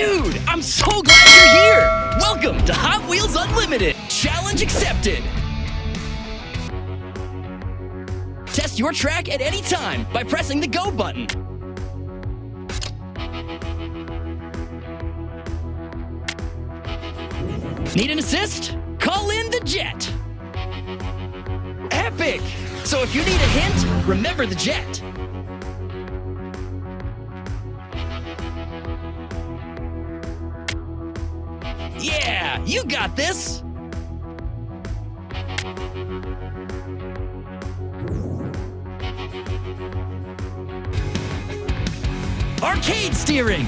Dude, I'm so glad you're here! Welcome to Hot Wheels Unlimited! Challenge accepted! Test your track at any time by pressing the Go button. Need an assist? Call in the Jet! Epic! So if you need a hint, remember the Jet. You got this! Arcade steering!